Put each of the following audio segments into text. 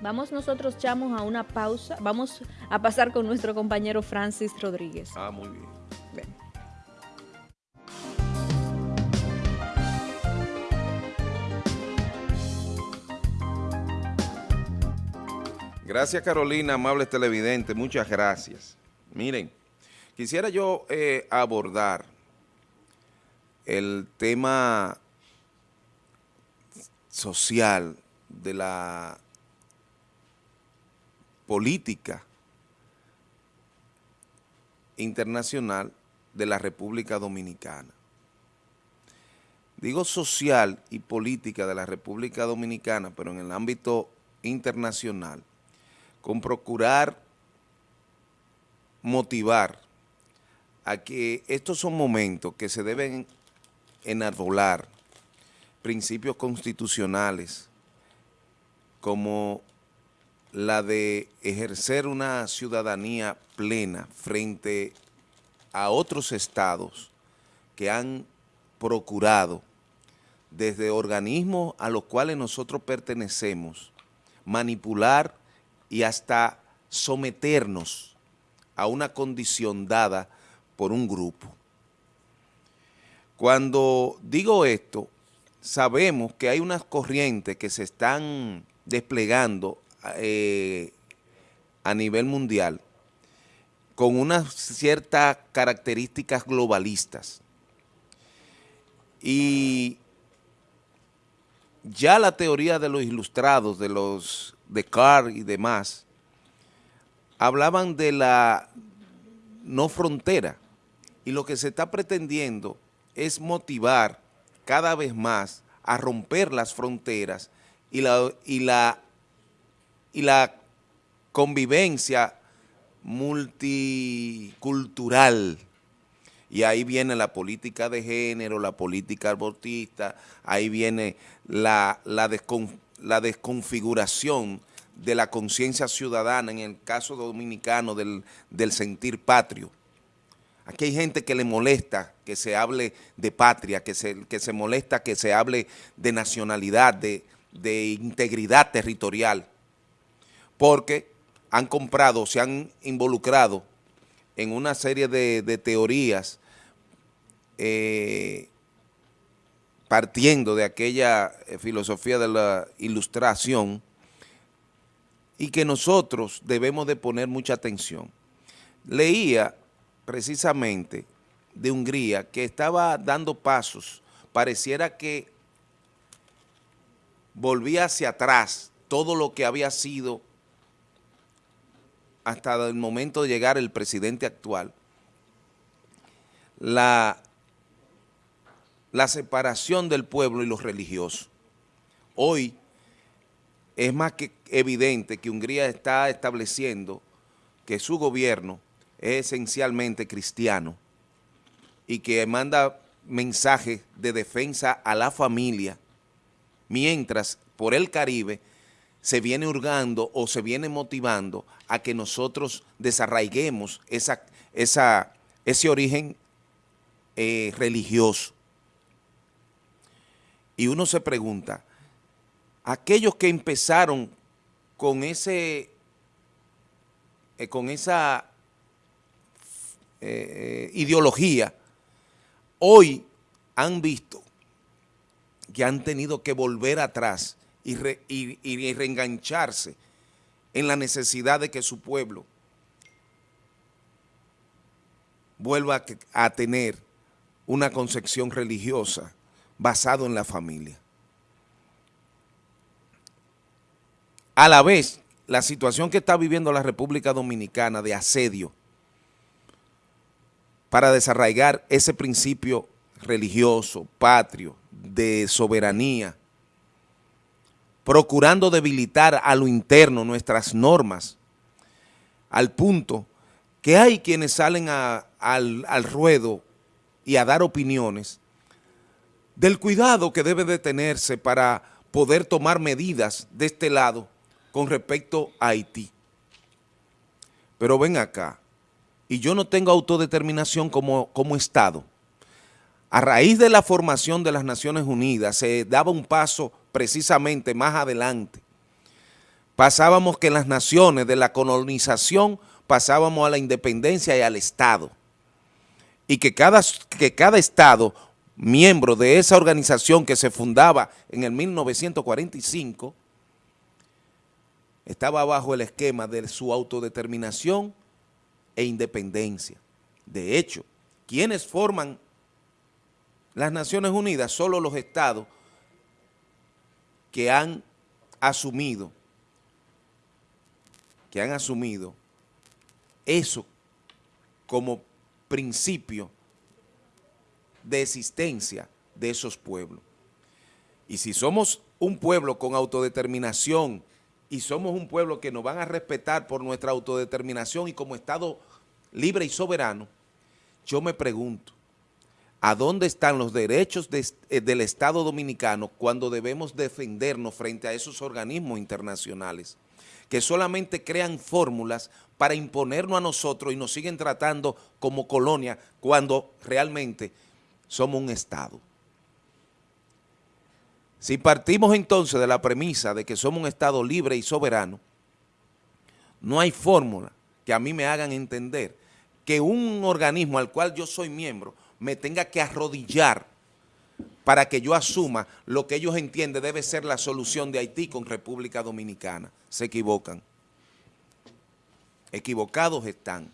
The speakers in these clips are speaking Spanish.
Vamos nosotros, chamos, a una pausa. Vamos a pasar con nuestro compañero Francis Rodríguez. Ah, muy bien. Gracias Carolina, amables televidentes, muchas gracias. Miren, quisiera yo eh, abordar el tema social de la política internacional de la República Dominicana. Digo social y política de la República Dominicana, pero en el ámbito internacional, con procurar motivar a que estos son momentos que se deben enarbolar principios constitucionales como la de ejercer una ciudadanía plena frente a otros estados que han procurado desde organismos a los cuales nosotros pertenecemos manipular y hasta someternos a una condición dada por un grupo. Cuando digo esto, sabemos que hay unas corrientes que se están desplegando eh, a nivel mundial con unas ciertas características globalistas. Y ya la teoría de los ilustrados, de los de Carr y demás, hablaban de la no frontera y lo que se está pretendiendo es motivar cada vez más a romper las fronteras y la, y la, y la convivencia multicultural. Y ahí viene la política de género, la política abortista, ahí viene la, la, la desconfiguración de la conciencia ciudadana, en el caso dominicano del, sentir patrio. Aquí hay gente que le molesta que se hable de patria, que se, que se molesta que se hable de nacionalidad, de, integridad territorial, porque han comprado, se han involucrado en una serie de, teorías eh, partiendo de aquella eh, filosofía de la ilustración y que nosotros debemos de poner mucha atención. Leía precisamente de Hungría que estaba dando pasos, pareciera que volvía hacia atrás todo lo que había sido hasta el momento de llegar el presidente actual, la la separación del pueblo y los religiosos. Hoy es más que evidente que Hungría está estableciendo que su gobierno es esencialmente cristiano y que manda mensajes de defensa a la familia, mientras por el Caribe se viene hurgando o se viene motivando a que nosotros desarraiguemos esa, ese origen eh, religioso. Y uno se pregunta, aquellos que empezaron con ese, eh, con esa eh, ideología, hoy han visto que han tenido que volver atrás y, reengancharse en la necesidad de que su pueblo vuelva a tener una concepción religiosa basado en la familia. A la vez, la situación que está viviendo la República Dominicana de asedio para desarraigar ese principio religioso, patrio, de soberanía, procurando debilitar a lo interno nuestras normas, al punto que hay quienes salen al, al ruedo y a dar opiniones del cuidado que debe de tenerse para poder tomar medidas de este lado con respecto a Haití. Pero ven acá, y yo no tengo autodeterminación como, como Estado. A raíz de la formación de las Naciones Unidas se daba un paso precisamente más adelante pasábamos que las naciones de la colonización pasábamos a la independencia y al Estado. Y que cada, que cada Estado, miembro de esa organización que se fundaba en el 1945, estaba bajo el esquema de su autodeterminación e independencia. De hecho, quienes forman las Naciones Unidas? Solo los estados que han asumido, que han asumido eso como principio de existencia de esos pueblos. Y si somos un pueblo con autodeterminación y somos un pueblo que nos van a respetar por nuestra autodeterminación y como Estado libre y soberano, yo me pregunto, ¿a dónde están los derechos eh, del Estado Dominicano cuando debemos defendernos frente a esos organismos internacionales que solamente crean fórmulas para imponernos a nosotros y nos siguen tratando como colonia cuando realmente somos un Estado? Si partimos entonces de la premisa de que somos un Estado libre y soberano, no hay fórmula que a mí me hagan entender que un organismo al cual yo soy miembro me tenga que arrodillar para que yo asuma lo que ellos entienden debe ser la solución de Haití con República Dominicana. Se equivocan. Equivocados están.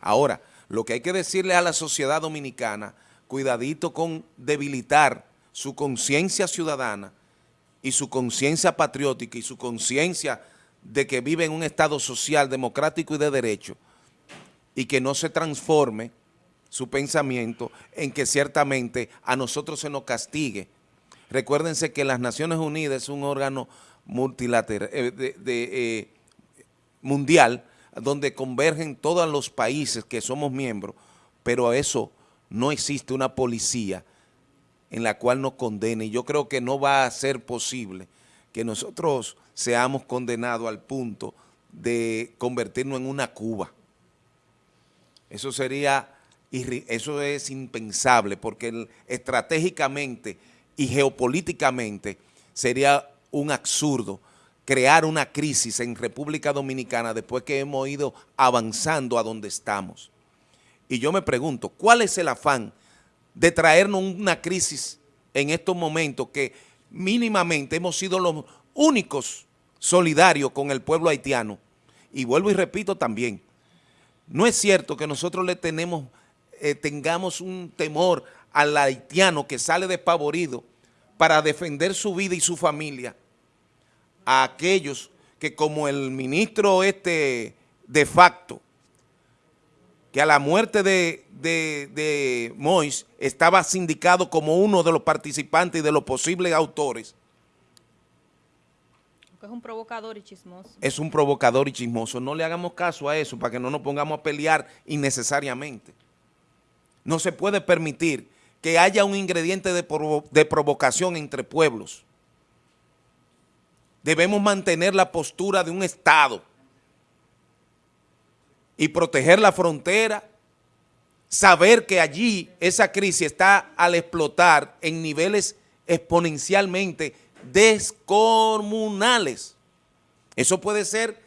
Ahora, lo que hay que decirle a la sociedad dominicana, cuidadito con debilitar su conciencia ciudadana y su conciencia patriótica y su conciencia de que vive en un estado social, democrático y de derecho, y que no se transforme su pensamiento en que ciertamente a nosotros se nos castigue. Recuérdense que las Naciones Unidas es un órgano multilateral, eh, eh, mundial, donde convergen todos los países que somos miembros, pero a eso no existe una policía en la cual nos condene. Y yo creo que no va a ser posible que nosotros seamos condenados al punto de convertirnos en una Cuba. Eso sería, eso es impensable porque estratégicamente y geopolíticamente sería un absurdo crear una crisis en República Dominicana después que hemos ido avanzando a donde estamos. Y yo me pregunto, ¿cuál es el afán de traernos una crisis en estos momentos que mínimamente hemos sido los únicos solidarios con el pueblo haitiano? Y vuelvo y repito también, no es cierto que nosotros le tenemos, eh, tengamos un temor al haitiano que sale despavorido para defender su vida y su familia a aquellos que como el ministro este de facto, que a la muerte de, de, de Mois estaba sindicado como uno de los participantes y de los posibles autores, es un provocador y chismoso. Es un provocador y chismoso. No le hagamos caso a eso para que no nos pongamos a pelear innecesariamente. No se puede permitir que haya un ingrediente de, de provocación entre pueblos. Debemos mantener la postura de un Estado y proteger la frontera, saber que allí esa crisis está al explotar en niveles exponencialmente descomunales. Eso puede ser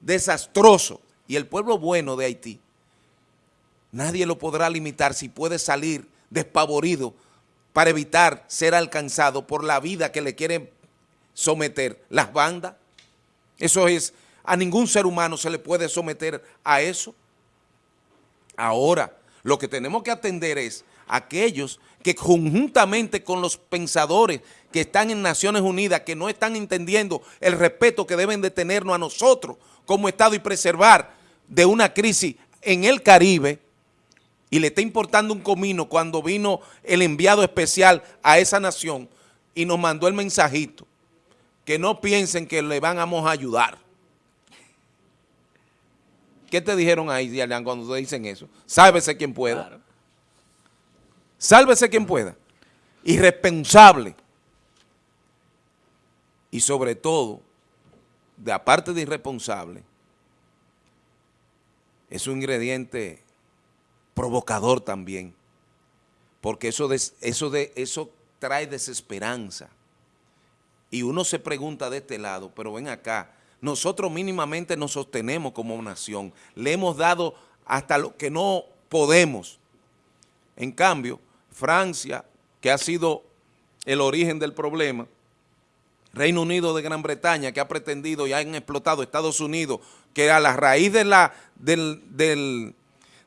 desastroso. Y el pueblo bueno de Haití, nadie lo podrá limitar si puede salir despavorido para evitar ser alcanzado por la vida que le quieren someter las bandas. Eso es, a ningún ser humano se le puede someter a eso. Ahora, lo que tenemos que atender es aquellos que conjuntamente con los pensadores que están en Naciones Unidas, que no están entendiendo el respeto que deben de tenernos a nosotros como Estado y preservar de una crisis en el Caribe, y le está importando un comino cuando vino el enviado especial a esa nación y nos mandó el mensajito, que no piensen que le vamos a ayudar. ¿Qué te dijeron ahí, Diana, cuando te dicen eso? Sálvese quien pueda. Sálvese quien pueda. Irresponsable y sobre todo, de aparte de irresponsable, es un ingrediente provocador también, porque eso, eso, eso trae desesperanza. Y uno se pregunta de este lado, pero ven acá, nosotros mínimamente nos sostenemos como nación, le hemos dado hasta lo que no podemos. En cambio, Francia, que ha sido el origen del problema, Reino Unido de Gran Bretaña, que ha pretendido y han explotado Estados Unidos, que a la raíz de la,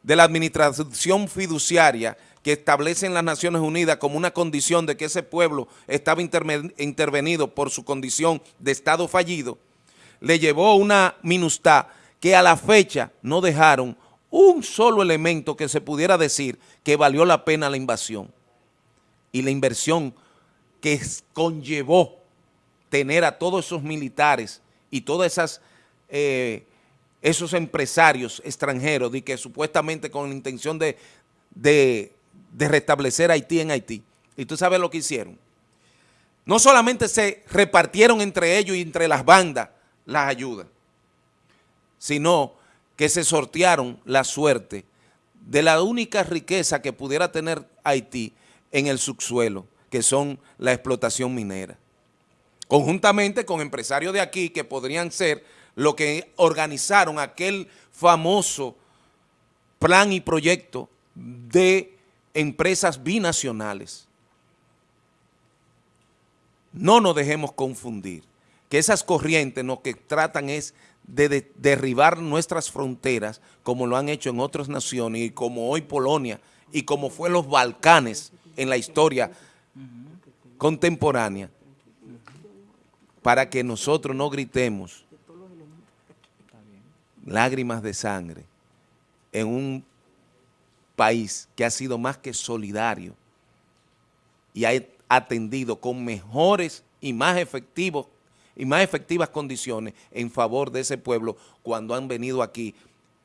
de la administración fiduciaria que establecen las Naciones Unidas como una condición de que ese pueblo estaba intervenido por su condición de Estado fallido, le llevó una minustad que a la fecha no dejaron un solo elemento que se pudiera decir que valió la pena la invasión y la inversión que conllevó tener a todos esos militares y todos esas, eh, esos empresarios extranjeros de que supuestamente con la intención de, de, de restablecer Haití en Haití. Y tú sabes lo que hicieron. No solamente se repartieron entre ellos y entre las bandas las ayudas, sino que se sortearon la suerte de la única riqueza que pudiera tener Haití en el subsuelo, que son la explotación minera conjuntamente con empresarios de aquí que podrían ser lo que organizaron aquel famoso plan y proyecto de empresas binacionales. No nos dejemos confundir, que esas corrientes lo que tratan es de, derribar nuestras fronteras como lo han hecho en otras naciones y como hoy Polonia y como fue los Balcanes en la historia contemporánea para que nosotros no gritemos lágrimas de sangre en un país que ha sido más que solidario y ha atendido con mejores y más efectivos y más efectivas condiciones en favor de ese pueblo cuando han venido aquí.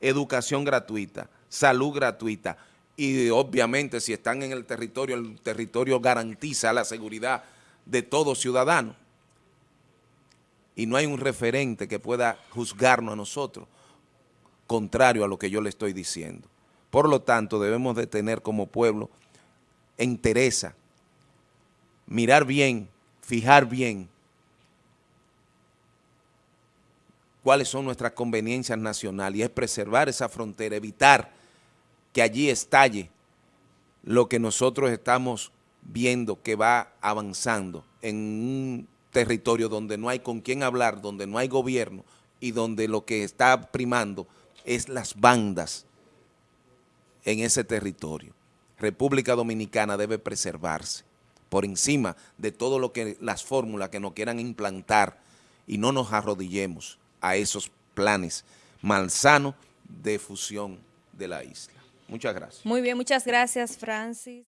Educación gratuita, salud gratuita y obviamente si están en el territorio, el territorio garantiza la seguridad de todo ciudadano. Y no hay un referente que pueda juzgarnos a nosotros contrario a lo que yo le estoy diciendo. Por lo tanto, debemos de tener como pueblo entereza, mirar bien, fijar bien cuáles son nuestras conveniencias nacionales y es preservar esa frontera, evitar que allí estalle lo que nosotros estamos viendo que va avanzando en un territorio donde no hay con quién hablar, donde no hay gobierno y donde lo que está primando es las bandas en ese territorio. República Dominicana debe preservarse por encima de todo lo que las fórmulas que nos quieran implantar y no nos arrodillemos a esos planes malsanos de fusión de la isla. Muchas gracias. Muy bien, muchas gracias, Francis.